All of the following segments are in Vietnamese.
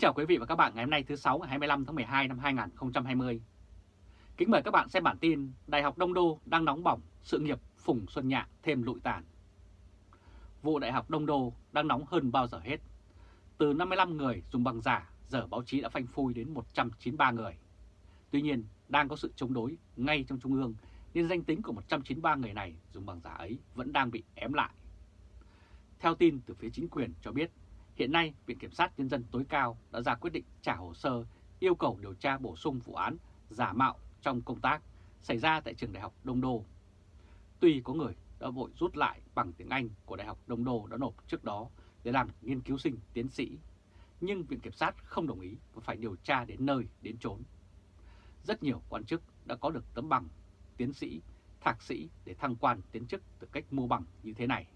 Kính chào quý vị và các bạn ngày hôm nay thứ 6 ngày 25 tháng 12 năm 2020. Kính mời các bạn xem bản tin Đại học Đông Đô đang nóng bỏng, sự nghiệp Phùng Xuân Nhạ thêm lụi tàn. Vụ Đại học Đông Đô đang nóng hơn bao giờ hết. Từ 55 người dùng bằng giả, giờ báo chí đã phanh phui đến 193 người. Tuy nhiên, đang có sự chống đối ngay trong Trung ương nên danh tính của 193 người này dùng bằng giả ấy vẫn đang bị ém lại. Theo tin từ phía chính quyền cho biết, hiện nay Viện Kiểm sát Nhân dân tối cao đã ra quyết định trả hồ sơ yêu cầu điều tra bổ sung vụ án giả mạo trong công tác xảy ra tại trường Đại học Đông Đô. Tuy có người đã vội rút lại bằng tiếng Anh của Đại học Đông Đô đã nộp trước đó để làm nghiên cứu sinh tiến sĩ, nhưng Viện Kiểm sát không đồng ý và phải điều tra đến nơi đến chốn. Rất nhiều quan chức đã có được tấm bằng tiến sĩ, thạc sĩ để thăng quan tiến chức từ cách mua bằng như thế này.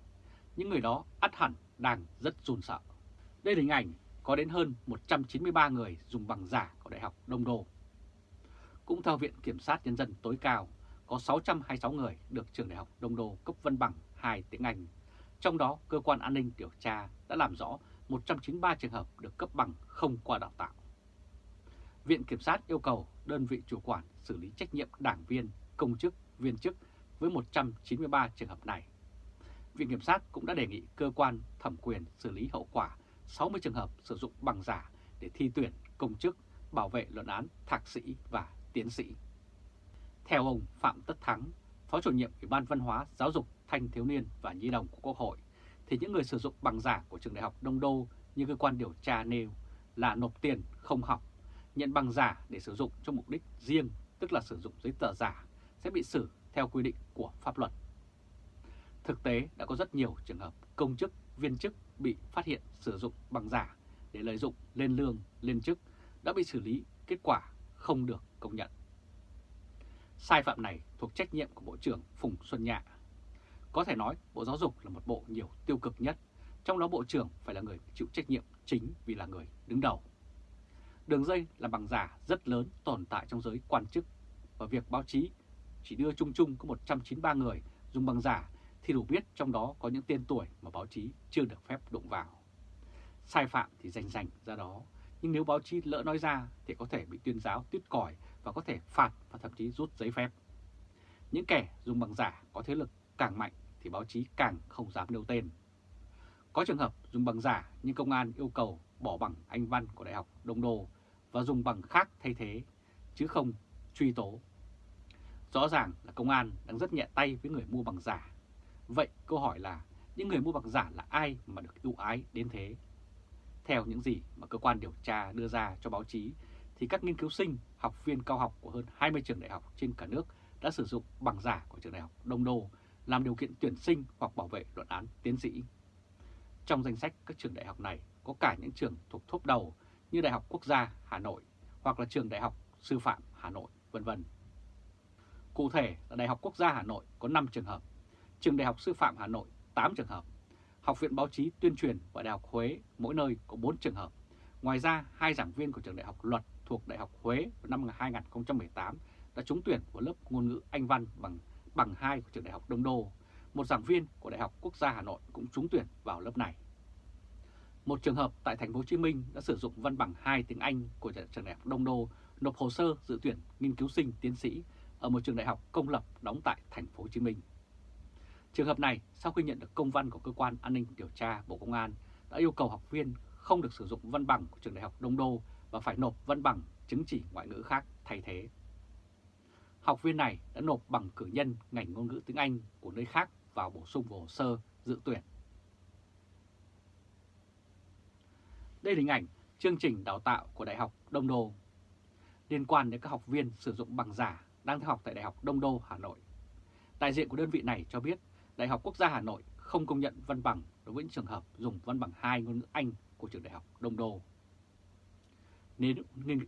Những người đó ắt hẳn đang rất run sợ. Đây là hình ảnh có đến hơn 193 người dùng bằng giả của Đại học Đông Đô. Cũng theo Viện Kiểm sát Nhân dân tối cao, có 626 người được trường Đại học Đông Đô cấp văn bằng 2 tiếng Anh. Trong đó, cơ quan an ninh điều tra đã làm rõ 193 trường hợp được cấp bằng không qua đào tạo. Viện Kiểm sát yêu cầu đơn vị chủ quản xử lý trách nhiệm đảng viên, công chức, viên chức với 193 trường hợp này. Viện Kiểm sát cũng đã đề nghị cơ quan thẩm quyền xử lý hậu quả 60 trường hợp sử dụng bằng giả để thi tuyển công chức, bảo vệ luận án thạc sĩ và tiến sĩ. Theo ông Phạm Tất Thắng, Phó chủ nhiệm Ủy ban Văn hóa, Giáo dục, Thanh thiếu niên và Nhi đồng của Quốc hội, thì những người sử dụng bằng giả của trường đại học Đông Đô như cơ quan điều tra nêu là nộp tiền không học, nhận bằng giả để sử dụng cho mục đích riêng, tức là sử dụng giấy tờ giả, sẽ bị xử theo quy định của pháp luật. Thực tế đã có rất nhiều trường hợp công chức, viên chức bị phát hiện sử dụng bằng giả để lợi dụng lên lương, lên chức đã bị xử lý, kết quả không được công nhận. Sai phạm này thuộc trách nhiệm của Bộ trưởng Phùng Xuân Nhạ. Có thể nói Bộ Giáo dục là một bộ nhiều tiêu cực nhất, trong đó Bộ trưởng phải là người chịu trách nhiệm chính vì là người đứng đầu. Đường dây là bằng giả rất lớn tồn tại trong giới quan chức và việc báo chí chỉ đưa chung chung có 193 người dùng bằng giả thì đủ biết trong đó có những tên tuổi mà báo chí chưa được phép đụng vào. Sai phạm thì rành rành ra đó, nhưng nếu báo chí lỡ nói ra thì có thể bị tuyên giáo tuyết còi và có thể phạt và thậm chí rút giấy phép. Những kẻ dùng bằng giả có thế lực càng mạnh thì báo chí càng không dám nêu tên. Có trường hợp dùng bằng giả nhưng công an yêu cầu bỏ bằng Anh văn của Đại học Đông Đô và dùng bằng khác thay thế, chứ không truy tố. Rõ ràng là công an đang rất nhẹ tay với người mua bằng giả. Vậy câu hỏi là những người mua bằng giả là ai mà được ưu ái đến thế? Theo những gì mà cơ quan điều tra đưa ra cho báo chí thì các nghiên cứu sinh, học viên cao học của hơn 20 trường đại học trên cả nước đã sử dụng bằng giả của trường đại học Đông Đô làm điều kiện tuyển sinh hoặc bảo vệ luận án tiến sĩ. Trong danh sách các trường đại học này có cả những trường thuộc top đầu như Đại học Quốc gia Hà Nội hoặc là trường Đại học Sư phạm Hà Nội, vân vân. Cụ thể là Đại học Quốc gia Hà Nội có 5 trường hợp, trường Đại học Sư phạm Hà Nội 8 trường hợp, Học viện Báo chí Tuyên truyền và Đại học Huế mỗi nơi có 4 trường hợp. Ngoài ra, hai giảng viên của trường Đại học Luật thuộc Đại học Huế vào năm 2018 đã trúng tuyển vào lớp ngôn ngữ Anh văn bằng bằng 2 của trường Đại học Đông Đô. Một giảng viên của Đại học Quốc gia Hà Nội cũng trúng tuyển vào lớp này. Một trường hợp tại thành phố Hồ Chí Minh đã sử dụng văn bằng 2 tiếng Anh của trường Đại học Đông Đô nộp hồ sơ dự tuyển nghiên cứu sinh tiến sĩ ở một trường đại học công lập đóng tại thành phố Hồ Chí Minh. Trường hợp này sau khi nhận được công văn của cơ quan an ninh điều tra Bộ Công an đã yêu cầu học viên không được sử dụng văn bằng của trường đại học Đông Đô và phải nộp văn bằng chứng chỉ ngoại ngữ khác thay thế. Học viên này đã nộp bằng cử nhân ngành ngôn ngữ tiếng Anh của nơi khác vào bổ sung vào hồ sơ dự tuyển. Đây là hình ảnh chương trình đào tạo của Đại học Đông Đô liên quan đến các học viên sử dụng bằng giả đang theo học tại Đại học Đông Đô, Hà Nội. Đại diện của đơn vị này cho biết Đại học Quốc gia Hà Nội không công nhận văn bằng đối với những trường hợp dùng văn bằng 2 ngôn ngữ Anh của trường Đại học Đông Đô. Nếu,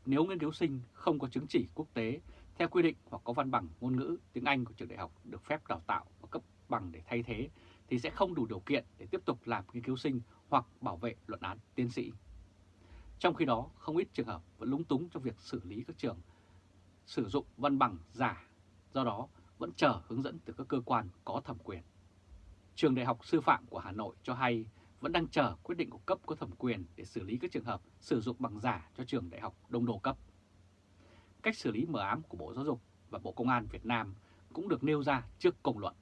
nếu nghiên cứu sinh không có chứng chỉ quốc tế theo quy định hoặc có văn bằng ngôn ngữ tiếng Anh của trường đại học được phép đào tạo và cấp bằng để thay thế thì sẽ không đủ điều kiện để tiếp tục làm nghiên cứu sinh hoặc bảo vệ luận án tiến sĩ. Trong khi đó, không ít trường hợp vẫn lúng túng trong việc xử lý các trường sử dụng văn bằng giả, do đó vẫn chờ hướng dẫn từ các cơ quan có thẩm quyền. Trường Đại học Sư phạm của Hà Nội cho hay vẫn đang chờ quyết định của cấp có thẩm quyền để xử lý các trường hợp sử dụng bằng giả cho trường đại học đông đô cấp. Cách xử lý mờ ám của Bộ Giáo dục và Bộ Công an Việt Nam cũng được nêu ra trước công luận.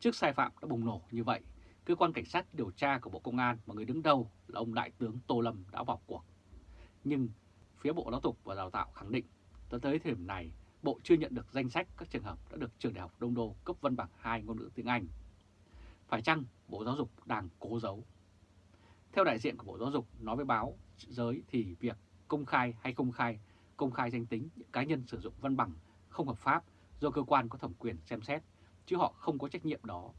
Trước sai phạm đã bùng nổ như vậy, cơ quan cảnh sát điều tra của Bộ Công an mà người đứng đầu là ông Đại tướng Tô Lâm đã vào cuộc. Nhưng phía Bộ Giáo dục và Đào tạo khẳng định tới thời điểm này Bộ chưa nhận được danh sách các trường hợp đã được trường đại học Đông Đô cấp văn bằng 2 ngôn ngữ tiếng Anh. Phải chăng Bộ Giáo dục đang cố giấu? Theo đại diện của Bộ Giáo dục nói với báo giới thì việc công khai hay công khai, công khai danh tính những cá nhân sử dụng văn bằng không hợp pháp do cơ quan có thẩm quyền xem xét, chứ họ không có trách nhiệm đó.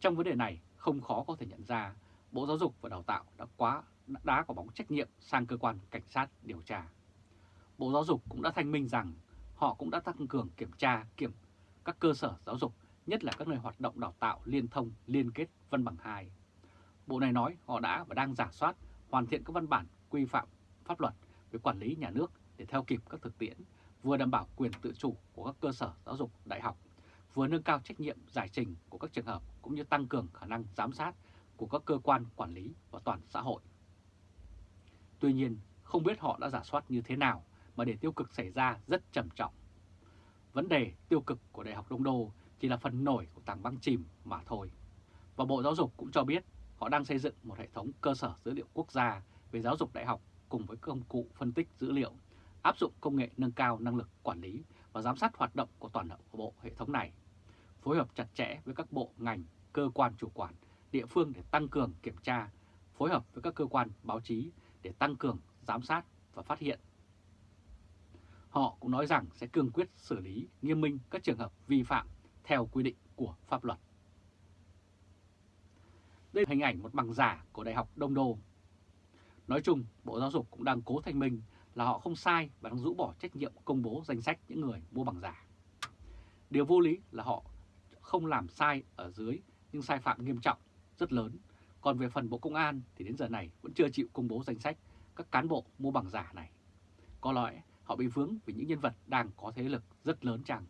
Trong vấn đề này, không khó có thể nhận ra Bộ Giáo dục và Đào tạo đã quá đá quả bóng trách nhiệm sang cơ quan cảnh sát điều tra. Bộ Giáo dục cũng đã thanh minh rằng họ cũng đã tăng cường kiểm tra kiểm các cơ sở giáo dục, nhất là các nơi hoạt động đào tạo liên thông liên kết văn bằng 2. Bộ này nói họ đã và đang giả soát, hoàn thiện các văn bản quy phạm pháp luật về quản lý nhà nước để theo kịp các thực tiễn, vừa đảm bảo quyền tự chủ của các cơ sở giáo dục đại học, vừa nâng cao trách nhiệm giải trình của các trường hợp cũng như tăng cường khả năng giám sát của các cơ quan quản lý và toàn xã hội. Tuy nhiên, không biết họ đã giả soát như thế nào mà để tiêu cực xảy ra rất trầm trọng. Vấn đề tiêu cực của Đại học Đông Đô chỉ là phần nổi của tảng băng chìm mà thôi. Và Bộ Giáo dục cũng cho biết họ đang xây dựng một hệ thống cơ sở dữ liệu quốc gia về giáo dục đại học cùng với công cụ phân tích dữ liệu, áp dụng công nghệ nâng cao năng lực quản lý và giám sát hoạt động của toàn bộ hệ thống này, phối hợp chặt chẽ với các bộ, ngành, cơ quan chủ quản, địa phương để tăng cường kiểm tra, phối hợp với các cơ quan báo chí để tăng cường giám sát và phát hiện Họ cũng nói rằng sẽ cương quyết xử lý nghiêm minh các trường hợp vi phạm theo quy định của pháp luật. Đây là hình ảnh một bằng giả của Đại học Đông Đô. Nói chung, Bộ Giáo dục cũng đang cố thanh minh là họ không sai và đang rũ bỏ trách nhiệm công bố danh sách những người mua bằng giả. Điều vô lý là họ không làm sai ở dưới nhưng sai phạm nghiêm trọng, rất lớn. Còn về phần Bộ Công an thì đến giờ này vẫn chưa chịu công bố danh sách các cán bộ mua bằng giả này. Có lẽ họ bị vướng vì những nhân vật đang có thế lực rất lớn chăng.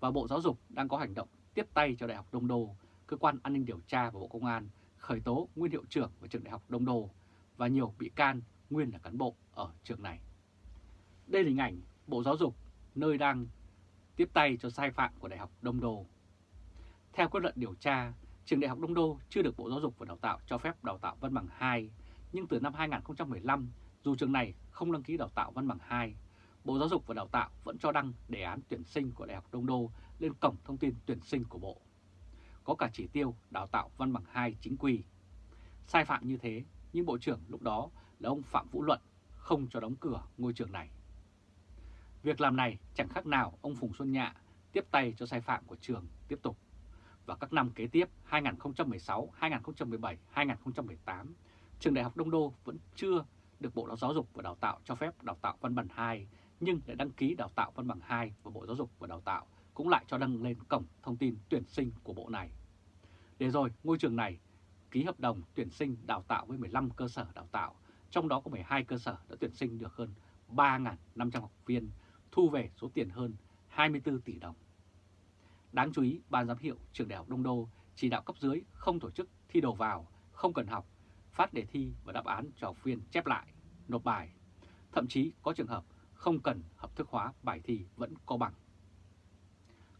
Và Bộ Giáo dục đang có hành động tiếp tay cho Đại học Đông Đô, cơ quan an ninh điều tra và Bộ Công an khởi tố nguyên hiệu trưởng của trường Đại học Đông Đô và nhiều bị can nguyên là cán bộ ở trường này. Đây là hình ảnh Bộ Giáo dục nơi đang tiếp tay cho sai phạm của Đại học Đông Đô. Theo kết luận điều tra, trường Đại học Đông Đô chưa được Bộ Giáo dục và Đào tạo cho phép đào tạo văn bằng 2, nhưng từ năm 2015 dù trường này không đăng ký đào tạo văn bằng 2, Bộ Giáo dục và Đào tạo vẫn cho đăng đề án tuyển sinh của Đại học Đông Đô lên cổng thông tin tuyển sinh của Bộ. Có cả chỉ tiêu đào tạo văn bằng 2 chính quy. Sai phạm như thế, nhưng Bộ trưởng lúc đó là ông Phạm Vũ Luận không cho đóng cửa ngôi trường này. Việc làm này chẳng khác nào ông Phùng Xuân Nhạ tiếp tay cho sai phạm của trường tiếp tục. Và các năm kế tiếp 2016, 2017, 2018, trường Đại học Đông Đô vẫn chưa được Bộ Giáo dục và Đào tạo cho phép đào tạo văn bằng 2 nhưng lại đăng ký đào tạo văn bằng 2 và Bộ Giáo dục và Đào tạo cũng lại cho đăng lên cổng thông tin tuyển sinh của Bộ này. Để rồi ngôi trường này ký hợp đồng tuyển sinh đào tạo với 15 cơ sở đào tạo, trong đó có 12 cơ sở đã tuyển sinh được hơn 3.500 học viên, thu về số tiền hơn 24 tỷ đồng. Đáng chú ý, Ban giám hiệu trường Đại học Đông Đô chỉ đạo cấp dưới không tổ chức thi đầu vào, không cần học phát đề thi và đáp án cho học viên chép lại, nộp bài. Thậm chí có trường hợp không cần hợp thức hóa bài thi vẫn có bằng.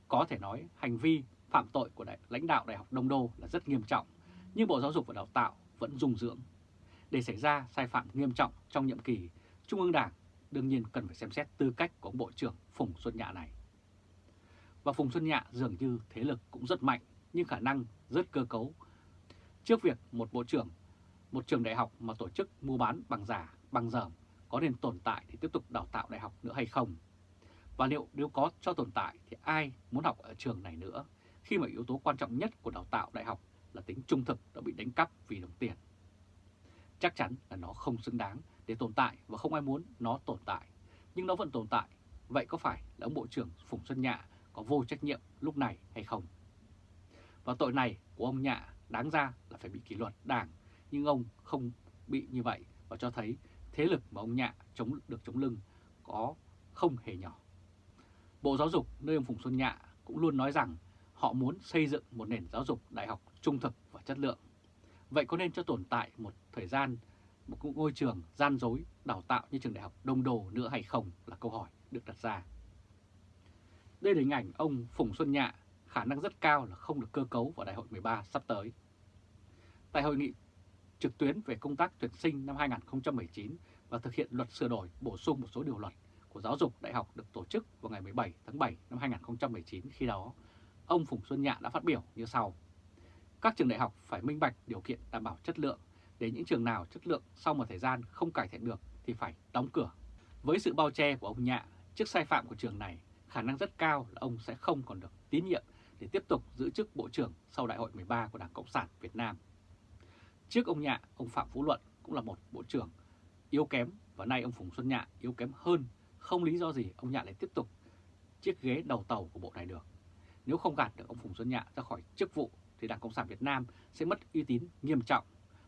Có thể nói hành vi phạm tội của đại, lãnh đạo Đại học Đông Đô là rất nghiêm trọng, nhưng Bộ Giáo dục và Đào tạo vẫn dung dưỡng. Để xảy ra sai phạm nghiêm trọng trong nhiệm kỳ, Trung ương Đảng đương nhiên cần phải xem xét tư cách của ông Bộ trưởng Phùng Xuân Nhạ này. Và Phùng Xuân Nhạ dường như thế lực cũng rất mạnh, nhưng khả năng rất cơ cấu. Trước việc một Bộ trưởng một trường đại học mà tổ chức mua bán bằng giả, bằng dởm có nên tồn tại thì tiếp tục đào tạo đại học nữa hay không? Và liệu nếu có cho tồn tại thì ai muốn học ở trường này nữa khi mà yếu tố quan trọng nhất của đào tạo đại học là tính trung thực đã bị đánh cắp vì đồng tiền? Chắc chắn là nó không xứng đáng để tồn tại và không ai muốn nó tồn tại. Nhưng nó vẫn tồn tại. Vậy có phải là ông Bộ trưởng Phùng Xuân Nhạ có vô trách nhiệm lúc này hay không? Và tội này của ông Nhạ đáng ra là phải bị kỷ luật đảng, nhưng ông không bị như vậy và cho thấy thế lực mà ông Nhạ chống được chống lưng có không hề nhỏ. Bộ Giáo dục nơi ông Phùng Xuân Nhạ cũng luôn nói rằng họ muốn xây dựng một nền giáo dục đại học trung thực và chất lượng. Vậy có nên cho tồn tại một thời gian, một ngôi trường gian dối, đào tạo như trường đại học Đông Đô nữa hay không là câu hỏi được đặt ra. Đây là hình ảnh ông Phùng Xuân Nhạ, khả năng rất cao là không được cơ cấu vào đại hội 13 sắp tới. Tại hội nghị trực tuyến về công tác tuyển sinh năm 2019 và thực hiện luật sửa đổi bổ sung một số điều luật của giáo dục đại học được tổ chức vào ngày 17 tháng 7 năm 2019 khi đó, ông Phùng Xuân Nhạ đã phát biểu như sau. Các trường đại học phải minh bạch điều kiện đảm bảo chất lượng, để những trường nào chất lượng sau một thời gian không cải thiện được thì phải đóng cửa. Với sự bao che của ông Nhạ trước sai phạm của trường này, khả năng rất cao là ông sẽ không còn được tín nhiệm để tiếp tục giữ chức Bộ trưởng sau Đại hội 13 của Đảng Cộng sản Việt Nam. Trước ông Nhạ, ông Phạm Phú Luận cũng là một Bộ trưởng yếu kém và nay ông Phùng Xuân Nhạ yếu kém hơn, không lý do gì ông Nhạ lại tiếp tục chiếc ghế đầu tàu của bộ này được. Nếu không gạt được ông Phùng Xuân Nhạ ra khỏi chức vụ thì Đảng Cộng sản Việt Nam sẽ mất uy tín nghiêm trọng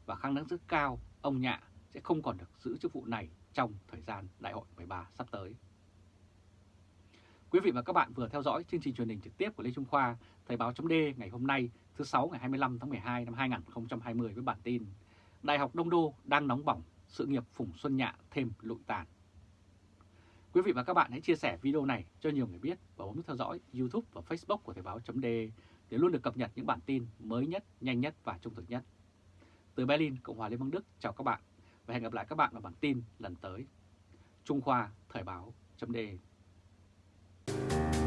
và khả năng rất cao ông Nhạ sẽ không còn được giữ chức vụ này trong thời gian Đại hội 13 sắp tới. Quý vị và các bạn vừa theo dõi chương trình truyền hình trực tiếp của Lê Trung Khoa, Thời báo chấm ngày hôm nay thứ 6 ngày 25 tháng 12 năm 2020 với bản tin Đại học Đông Đô đang nóng bỏng, sự nghiệp Phùng Xuân Nhạ thêm lụi tàn. Quý vị và các bạn hãy chia sẻ video này cho nhiều người biết và bấm theo dõi YouTube và Facebook của Thời báo chấm để luôn được cập nhật những bản tin mới nhất, nhanh nhất và trung thực nhất. Từ Berlin, Cộng hòa Liên bang Đức, chào các bạn và hẹn gặp lại các bạn vào bản tin lần tới. Trung Khoa Thời báo Thank you.